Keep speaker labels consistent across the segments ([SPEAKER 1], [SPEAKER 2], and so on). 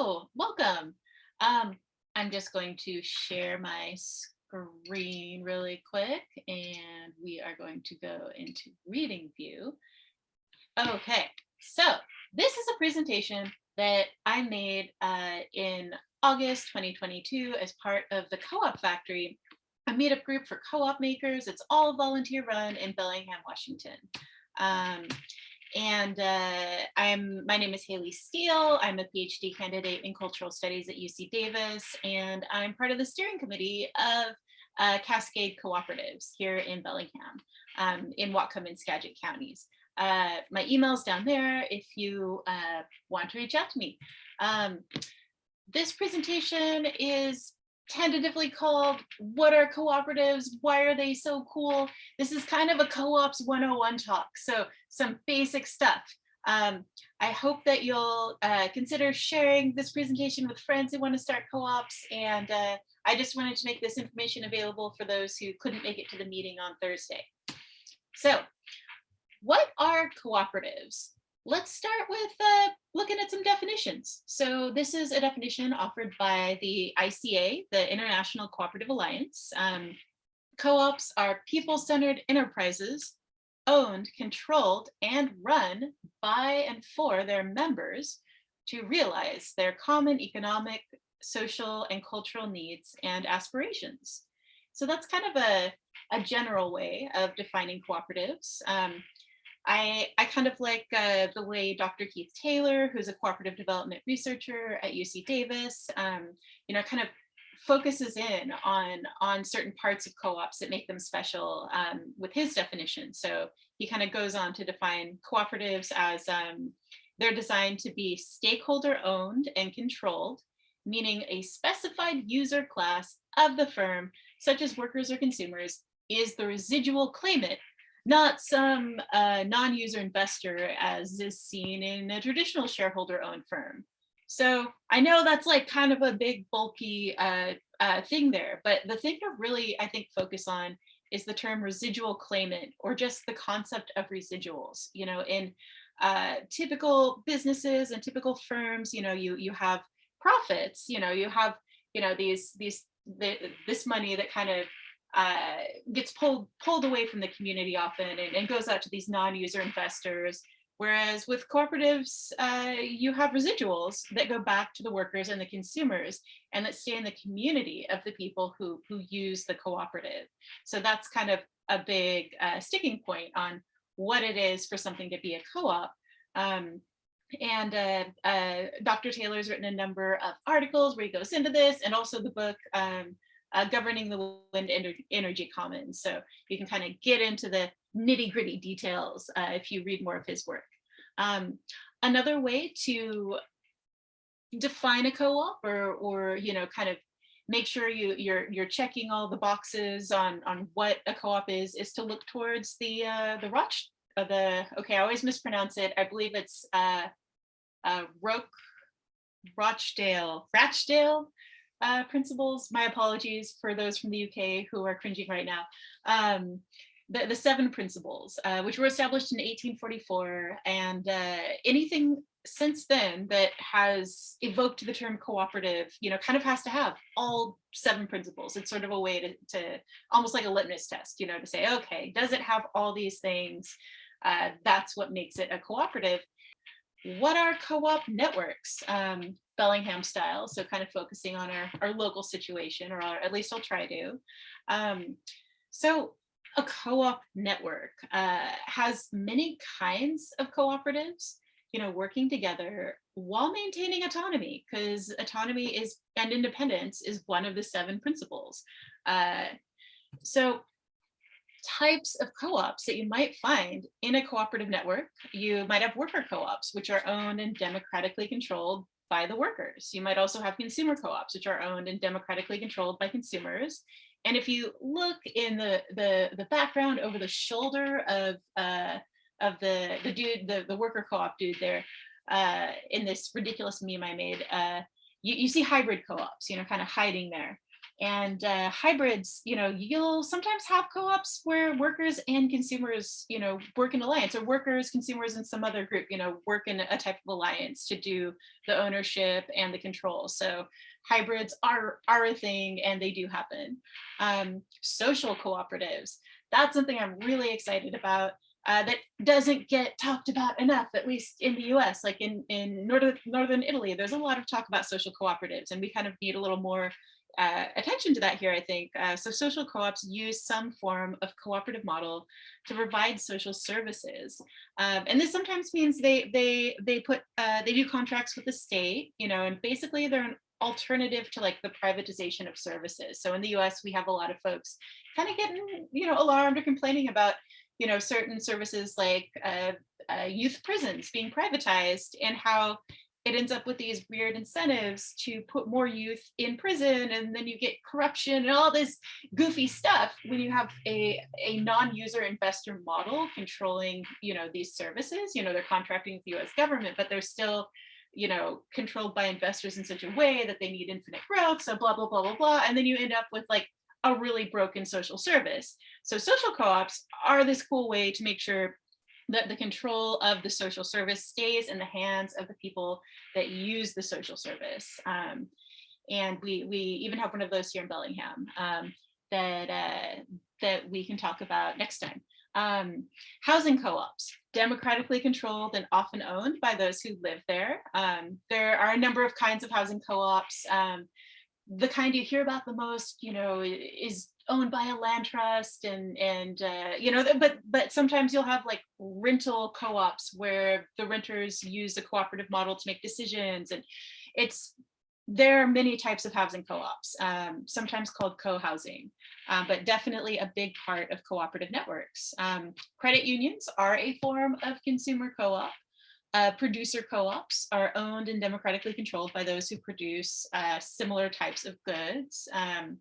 [SPEAKER 1] Hello, welcome. Um, I'm just going to share my screen really quick and we are going to go into reading view. Okay, so this is a presentation that I made uh, in August 2022 as part of the Co-op Factory, a meetup group for co-op makers. It's all volunteer run in Bellingham, Washington. Um, and uh, I'm my name is Haley Steele. I'm a PhD candidate in cultural studies at UC Davis, and I'm part of the steering committee of uh, Cascade Cooperatives here in Bellingham, um, in Whatcom and Skagit counties. Uh, my email's down there if you uh, want to reach out to me. Um, this presentation is tentatively called what are cooperatives? Why are they so cool? This is kind of a co-ops 101 talk so some basic stuff. Um, i hope that you'll uh, consider sharing this presentation with friends who want to start co-ops and uh, i just wanted to make this information available for those who couldn't make it to the meeting on thursday. So what are cooperatives let's start with uh, looking at some definitions. So this is a definition offered by the ICA, the International Cooperative Alliance. Um, Co-ops are people-centered enterprises owned, controlled, and run by and for their members to realize their common economic, social, and cultural needs and aspirations. So that's kind of a, a general way of defining cooperatives. Um, I, I kind of like uh, the way Dr. Keith Taylor, who's a cooperative development researcher at UC Davis, um, you know, kind of focuses in on, on certain parts of co-ops that make them special um, with his definition. So he kind of goes on to define cooperatives as um, they're designed to be stakeholder owned and controlled, meaning a specified user class of the firm, such as workers or consumers, is the residual claimant not some uh, non-user investor as is seen in a traditional shareholder owned firm. So I know that's like kind of a big bulky uh, uh, thing there, but the thing to really, I think, focus on is the term residual claimant or just the concept of residuals. You know, in uh, typical businesses and typical firms, you know, you you have profits, you know, you have, you know, these these the, this money that kind of uh, gets pulled pulled away from the community often and, and goes out to these non-user investors. Whereas with cooperatives, uh, you have residuals that go back to the workers and the consumers and that stay in the community of the people who, who use the cooperative. So that's kind of a big uh, sticking point on what it is for something to be a co-op. Um, and uh, uh, Dr. Taylor's written a number of articles where he goes into this and also the book um, uh, governing the wind energy commons. So you can kind of get into the nitty gritty details uh, if you read more of his work. Um, another way to define a co-op or, or, you know, kind of make sure you, you're, you're checking all the boxes on, on what a co-op is, is to look towards the, uh, the Roch, uh, the, okay, I always mispronounce it. I believe it's uh, uh, Roch, Rochdale, Rachdale uh, principles. My apologies for those from the UK who are cringing right now. Um, the, the seven principles, uh, which were established in 1844, and uh, anything since then that has evoked the term cooperative, you know, kind of has to have all seven principles. It's sort of a way to, to almost like a litmus test, you know, to say, okay, does it have all these things? Uh, that's what makes it a cooperative. What are co-op networks? Um, Bellingham style, so kind of focusing on our, our local situation, or at least I'll try to. Um, so a co-op network uh, has many kinds of cooperatives, you know, working together while maintaining autonomy, because autonomy is and independence is one of the seven principles. Uh, so types of co-ops that you might find in a cooperative network. You might have worker co-ops, which are owned and democratically controlled by the workers. You might also have consumer co-ops, which are owned and democratically controlled by consumers. And if you look in the the, the background over the shoulder of uh, of the the dude, the, the worker co-op dude there, uh, in this ridiculous meme I made, uh, you, you see hybrid co-ops, you know, kind of hiding there. And uh, hybrids, you know, you'll sometimes have co-ops where workers and consumers, you know, work in alliance or workers, consumers, and some other group, you know, work in a type of alliance to do the ownership and the control. So hybrids are, are a thing and they do happen. Um, social cooperatives, that's something I'm really excited about. Uh, that doesn't get talked about enough, at least in the US, like in, in northern, northern Italy, there's a lot of talk about social cooperatives and we kind of need a little more uh, attention to that here, I think. Uh, so social co-ops use some form of cooperative model to provide social services. Um, and this sometimes means they they they put uh, they do contracts with the state, you know, and basically they're an alternative to like the privatization of services. So in the US, we have a lot of folks kind of getting, you know, alarmed or complaining about, you know, certain services like uh, uh, youth prisons being privatized and how it ends up with these weird incentives to put more youth in prison and then you get corruption and all this goofy stuff when you have a, a non-user investor model controlling you know these services. You know they're contracting with the US government but they're still you know controlled by investors in such a way that they need infinite growth so blah blah blah blah blah and then you end up with like a really broken social service. So social co-ops are this cool way to make sure that the control of the social service stays in the hands of the people that use the social service. Um, and we, we even have one of those here in Bellingham um, that, uh, that we can talk about next time. Um, housing co-ops, democratically controlled and often owned by those who live there. Um, there are a number of kinds of housing co-ops. Um, the kind you hear about the most, you know, is owned by a land trust and and uh, you know but but sometimes you'll have like rental co-ops where the renters use a cooperative model to make decisions and it's there are many types of housing co-ops um, sometimes called co-housing um, but definitely a big part of cooperative networks. Um, credit unions are a form of consumer co-op. Uh, producer co-ops are owned and democratically controlled by those who produce uh, similar types of goods um,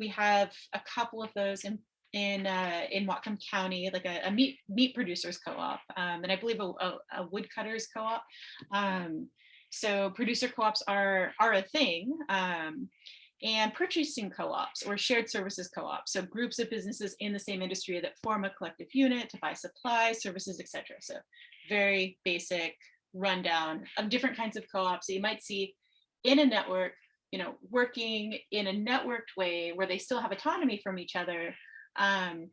[SPEAKER 1] we have a couple of those in in uh, in Whatcom County, like a, a meat meat producers co-op, um, and I believe a, a, a woodcutters co-op. Um, so producer co-ops are are a thing. Um, and purchasing co-ops or shared services co-ops. So groups of businesses in the same industry that form a collective unit to buy supplies, services, etc. So very basic rundown of different kinds of co-ops that you might see in a network you know, working in a networked way where they still have autonomy from each other, um,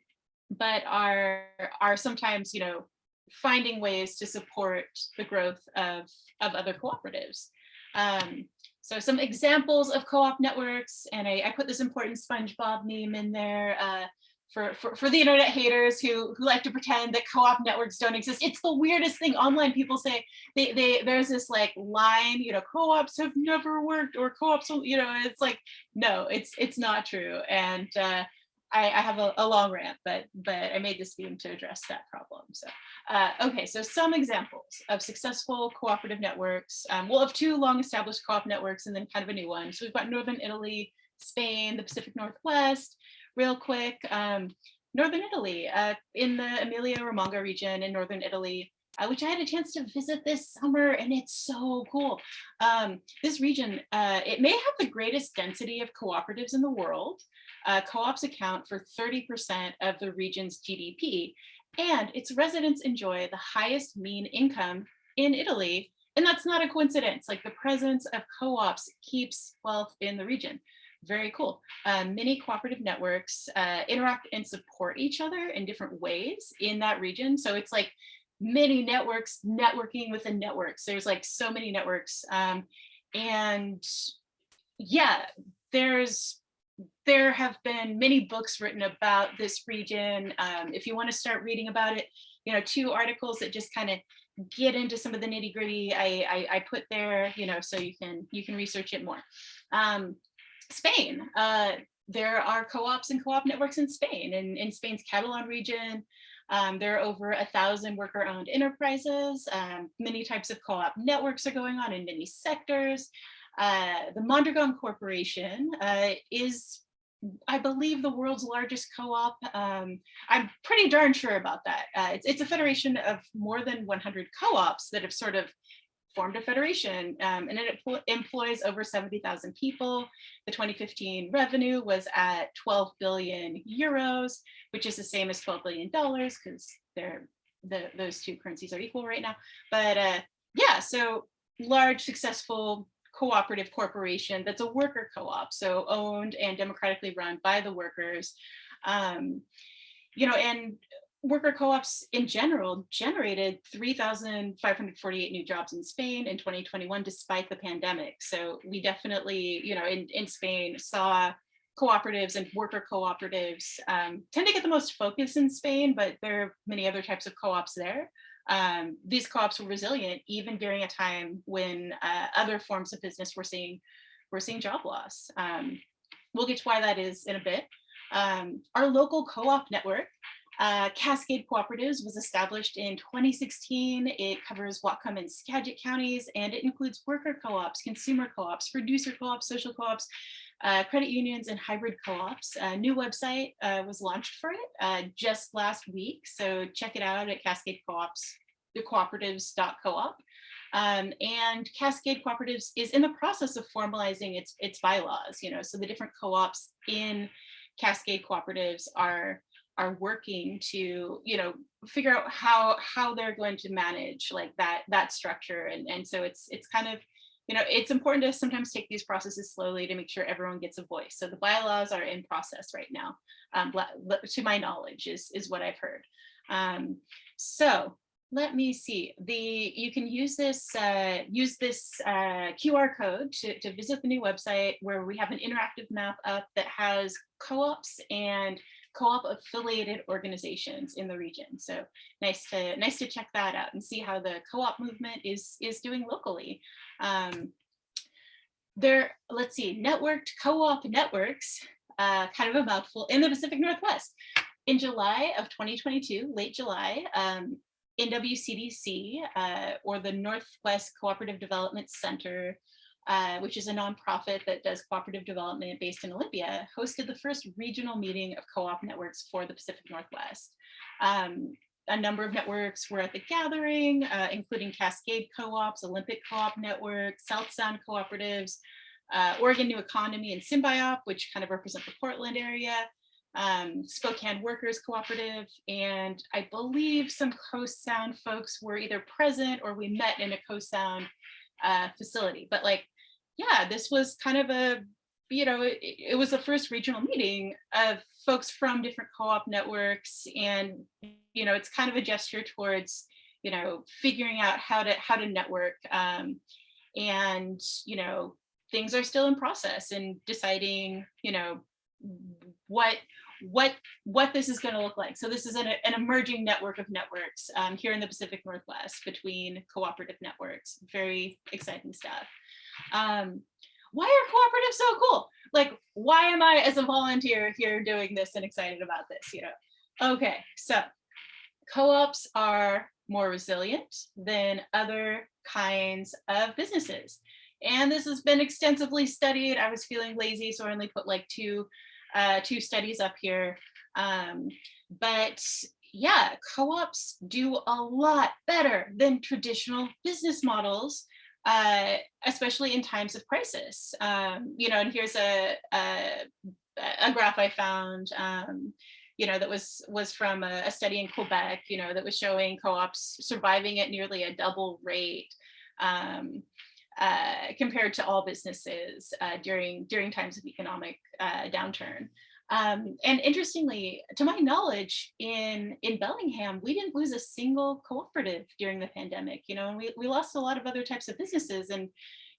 [SPEAKER 1] but are are sometimes, you know, finding ways to support the growth of, of other cooperatives. Um, so some examples of co-op networks, and I, I, put this important SpongeBob meme in there. Uh, for, for, for the internet haters who, who like to pretend that co-op networks don't exist. It's the weirdest thing online. People say they, they there's this like line, you know, co-ops have never worked or co-ops, you know, it's like, no, it's it's not true. And uh, I, I, have a, a, long rant, but but I made this theme to address that problem. So, uh, okay, so some examples of successful cooperative networks. Um, we'll have two long established co-op networks and then kind of a new one. So we've got Northern Italy, Spain, the Pacific Northwest, real quick, um, Northern Italy, uh, in the Emilia Romagna region in Northern Italy, uh, which I had a chance to visit this summer and it's so cool. Um, this region, uh, it may have the greatest density of cooperatives in the world. Uh, co-ops account for 30% of the region's GDP and its residents enjoy the highest mean income in Italy. And that's not a coincidence, like the presence of co-ops keeps wealth in the region very cool. Um, many cooperative networks uh, interact and support each other in different ways in that region. So it's like many networks networking within networks. There's like so many networks. Um, and yeah, there's there have been many books written about this region. Um, if you want to start reading about it, you know, two articles that just kind of get into some of the nitty gritty I, I, I, put there, you know, so you can you can research it more. Um, Spain. Uh, there are co-ops and co-op networks in Spain. In, in Spain's Catalan region, um, there are over a thousand worker-owned enterprises. Um, many types of co-op networks are going on in many sectors. Uh, the Mondragon Corporation uh, is, I believe, the world's largest co-op. Um, I'm pretty darn sure about that. Uh, it's, it's a federation of more than 100 co-ops that have sort of formed a federation um, and it employs over 70,000 people. The 2015 revenue was at 12 billion euros, which is the same as 12 billion dollars because they're the, those two currencies are equal right now. But uh, yeah, so large successful cooperative corporation that's a worker co-op, so owned and democratically run by the workers. Um, you know, and worker co-ops in general generated 3,548 new jobs in Spain in 2021, despite the pandemic. So we definitely, you know, in, in Spain saw cooperatives and worker cooperatives um, tend to get the most focus in Spain, but there are many other types of co-ops there. Um, these co-ops were resilient even during a time when uh, other forms of business were seeing, were seeing job loss. Um, we'll get to why that is in a bit. Um, our local co-op network uh, Cascade Cooperatives was established in 2016. It covers Whatcom and Skagit counties, and it includes worker co-ops, consumer co-ops, producer co-ops, social co-ops, uh, credit unions, and hybrid co-ops. A new website uh, was launched for it uh, just last week, so check it out at Cascade Co-ops, the cooperatives.coop. Um, and Cascade Cooperatives is in the process of formalizing its, its bylaws, you know, so the different co-ops in Cascade Cooperatives are are working to you know figure out how how they're going to manage like that that structure. And and so it's it's kind of you know it's important to sometimes take these processes slowly to make sure everyone gets a voice. So the bylaws are in process right now um, to my knowledge is is what I've heard. Um, so let me see the you can use this uh, use this uh, QR code to, to visit the new website where we have an interactive map up that has co-ops and co-op affiliated organizations in the region. So nice to nice to check that out and see how the co-op movement is is doing locally. Um, there, let's see, networked co-op networks, uh, kind of a mouthful in the Pacific Northwest. In July of 2022, late July, um, NWCDC, uh, or the Northwest Cooperative Development Center, uh, which is a nonprofit that does cooperative development based in Olympia, hosted the first regional meeting of co-op networks for the Pacific Northwest. Um, a number of networks were at the gathering, uh, including Cascade Co-ops, Olympic Co-op Network, South Sound Cooperatives, uh, Oregon New Economy and Symbiop, which kind of represent the Portland area, um, Spokane Workers Cooperative, and I believe some Coast Sound folks were either present or we met in a Coast Sound uh, facility. But like yeah, this was kind of a, you know, it, it was the first regional meeting of folks from different co-op networks. And, you know, it's kind of a gesture towards, you know, figuring out how to how to network. Um, and, you know, things are still in process and deciding, you know, what what what this is going to look like. So this is an, an emerging network of networks um, here in the Pacific Northwest between cooperative networks. Very exciting stuff um, why are cooperatives so cool? Like, why am I as a volunteer here doing this and excited about this, you know? Okay, so co-ops are more resilient than other kinds of businesses. And this has been extensively studied. I was feeling lazy, so I only put like two, uh, two studies up here. Um, but yeah, co-ops do a lot better than traditional business models uh, especially in times of crisis. Um, you know, and here's a, a, a graph I found, um, you know, that was was from a, a, study in Quebec, you know, that was showing co-ops surviving at nearly a double rate um, uh, compared to all businesses uh, during during times of economic uh, downturn. Um, and interestingly, to my knowledge, in, in Bellingham, we didn't lose a single cooperative during the pandemic, you know, and we, we lost a lot of other types of businesses. And,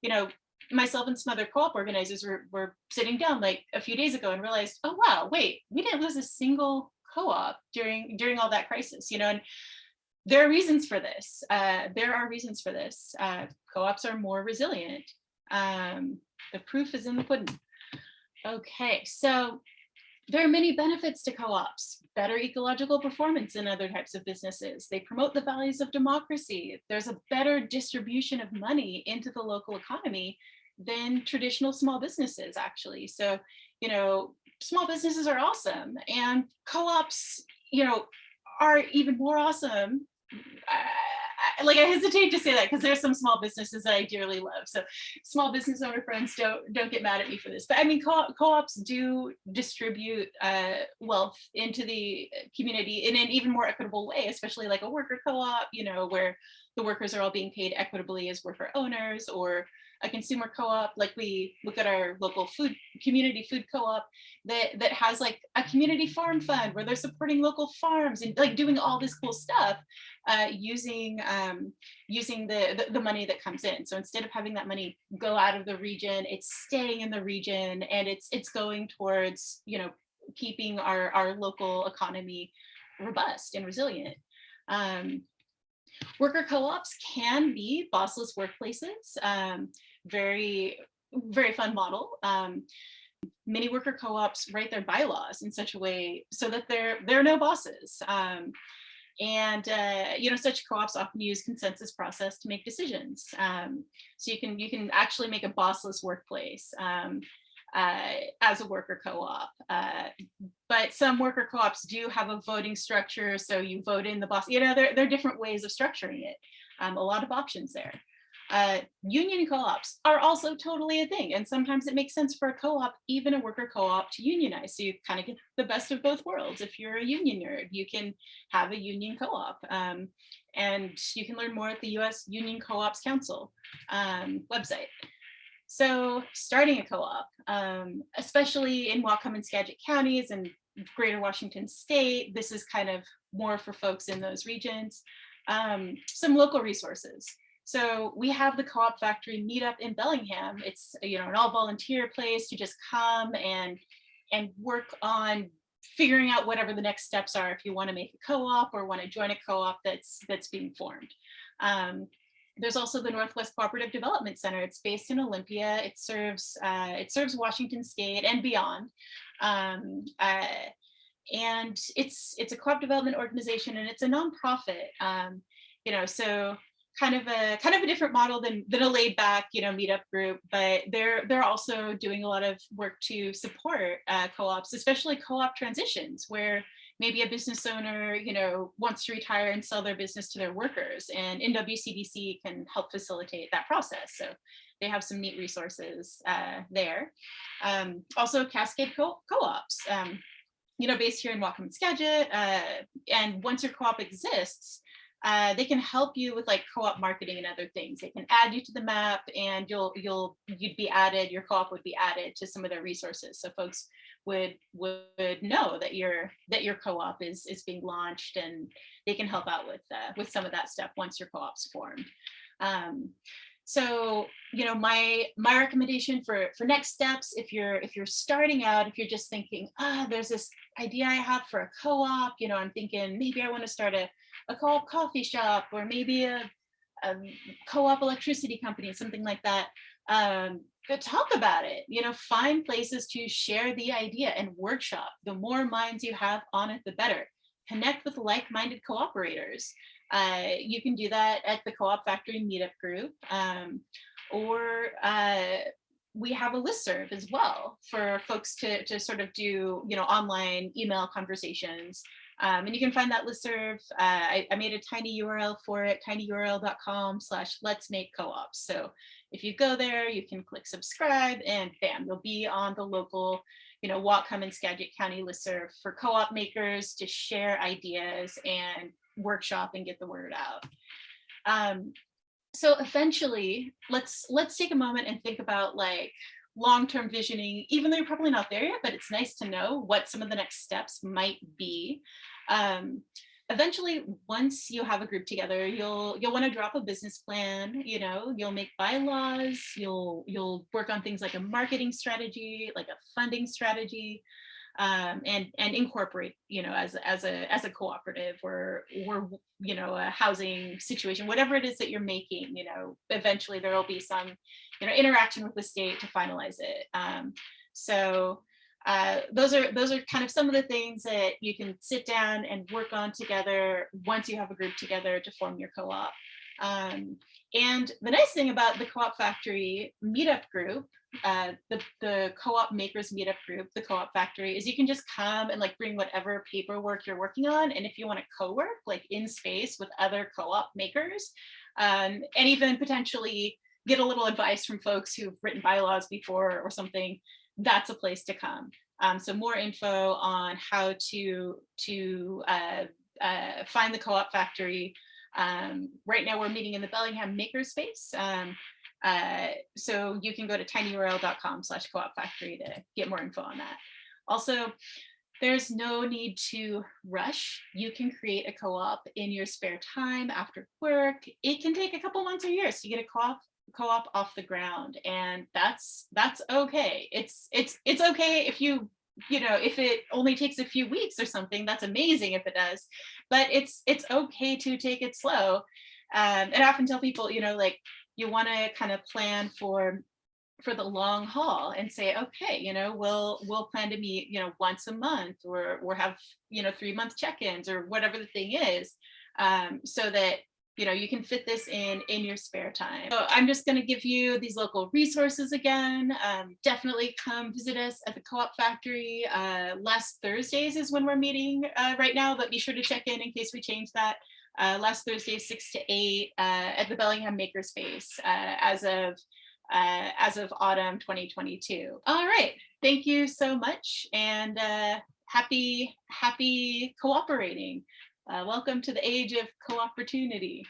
[SPEAKER 1] you know, myself and some other co-op organizers were, were sitting down like a few days ago and realized, oh, wow, wait, we didn't lose a single co-op during, during all that crisis, you know, and there are reasons for this. Uh, there are reasons for this. Uh, co-ops are more resilient. Um, the proof is in the pudding. Okay, so there are many benefits to co-ops, better ecological performance in other types of businesses. They promote the values of democracy. There's a better distribution of money into the local economy than traditional small businesses actually. So, you know, small businesses are awesome and co-ops, you know, are even more awesome. Like I hesitate to say that because there's some small businesses that I dearly love. So small business owner friends don't don't get mad at me for this. But I mean, co- co-ops do distribute uh, wealth into the community in an even more equitable way, especially like a worker co-op, you know, where the workers are all being paid equitably as worker owners or a consumer co-op like we look at our local food community food co-op that that has like a community farm fund where they're supporting local farms and like doing all this cool stuff uh, using um, using the, the the money that comes in. So instead of having that money go out of the region it's staying in the region and it's it's going towards you know keeping our our local economy robust and resilient. Um, Worker co-ops can be bossless workplaces. Um, very, very fun model. Um, many worker co-ops write their bylaws in such a way so that there, there are no bosses. Um, and uh, you know, such co-ops often use consensus process to make decisions. Um, so you can you can actually make a bossless workplace. Um, uh, as a worker co-op. Uh, but some worker co-ops do have a voting structure, so you vote in the boss. You know, there, there are different ways of structuring it. Um, a lot of options there. Uh, union co-ops are also totally a thing, and sometimes it makes sense for a co-op, even a worker co-op, to unionize. So you kind of get the best of both worlds. If you're a union nerd, you can have a union co-op. Um, and you can learn more at the US Union Co-ops Council um, website. So starting a co-op, um, especially in Whatcom and Skagit counties and greater Washington state, this is kind of more for folks in those regions. Um, some local resources. So we have the Co-op Factory meetup in Bellingham. It's you know an all volunteer place to just come and and work on figuring out whatever the next steps are if you want to make a co-op or want to join a co-op that's that's being formed. Um, there's also the Northwest Cooperative Development Center. It's based in Olympia. It serves uh, it serves Washington State and beyond. Um, uh, and it's it's a co-op development organization and it's a nonprofit. Um, you know, so kind of a kind of a different model than than a laid back you know meetup group, but they're they're also doing a lot of work to support uh, co-ops, especially co-op transitions where maybe a business owner, you know, wants to retire and sell their business to their workers and NWCDC can help facilitate that process. So they have some neat resources uh, there. Um, also Cascade co- co-ops, um, you know, based here in Whatcom and Skagit. Uh, and once your co-op exists, uh, they can help you with like co-op marketing and other things. They can add you to the map and you'll you'll you'd be added, your co-op would be added to some of their resources. So folks would would know that your that your co-op is is being launched and they can help out with uh, with some of that stuff once your co-op's formed. Um, so you know my my recommendation for for next steps if you're if you're starting out if you're just thinking ah there's this idea i have for a co-op you know i'm thinking maybe i want to start a, a co-op coffee shop or maybe a, a co-op electricity company something like that um, talk about it, you know, find places to share the idea and workshop. The more minds you have on it, the better. Connect with like-minded cooperators. Uh, you can do that at the Co-op Factory Meetup group, um, or uh, we have a list serve as well for folks to, to sort of do, you know, online email conversations. Um, and you can find that listserv. Uh, I, I made a tiny URL for it, tinyurl.com slash let's make co-ops. So if you go there, you can click subscribe and bam, you'll be on the local, you know, Whatcom and Skagit County listserv for co-op makers to share ideas and workshop and get the word out. Um, so eventually, let's let's take a moment and think about like long-term visioning, even though you're probably not there yet, but it's nice to know what some of the next steps might be. Um, eventually once you have a group together you'll you'll want to drop a business plan you know you'll make bylaws you'll you'll work on things like a marketing strategy like a funding strategy um, and and incorporate you know as as a as a cooperative or or you know a housing situation whatever it is that you're making you know eventually there will be some you know interaction with the state to finalize it um, so uh, those are those are kind of some of the things that you can sit down and work on together once you have a group together to form your co-op. Um, and the nice thing about the Co-op Factory meetup group, uh, the, the co-op makers meetup group, the Co-op Factory, is you can just come and like bring whatever paperwork you're working on. And if you want to co-work like in space with other co-op makers, um, and even potentially get a little advice from folks who've written bylaws before or something, that's a place to come. Um, so more info on how to, to uh, uh, find the co-op factory. Um, right now we're meeting in the Bellingham Makerspace. Um, uh, so you can go to tinyurl.com slash co-op factory to get more info on that. Also, there's no need to rush. You can create a co-op in your spare time after work. It can take a couple months or years to get a co-op co-op off the ground and that's that's okay it's it's it's okay if you you know if it only takes a few weeks or something that's amazing if it does. But it's it's okay to take it slow. Um, and I often tell people you know like you want to kind of plan for for the long haul and say okay you know we'll we'll plan to meet you know once a month or or have you know three month check-ins or whatever the thing is. Um, so that you know, you can fit this in in your spare time. So I'm just going to give you these local resources again. Um, definitely come visit us at the Co-op Factory. Uh, last Thursdays is when we're meeting uh, right now, but be sure to check in in case we change that. Uh, last Thursday, six to eight uh, at the Bellingham Makerspace uh, as of uh, as of autumn 2022. All right, thank you so much and happy happy cooperating. Uh, welcome to the age of co-opportunity.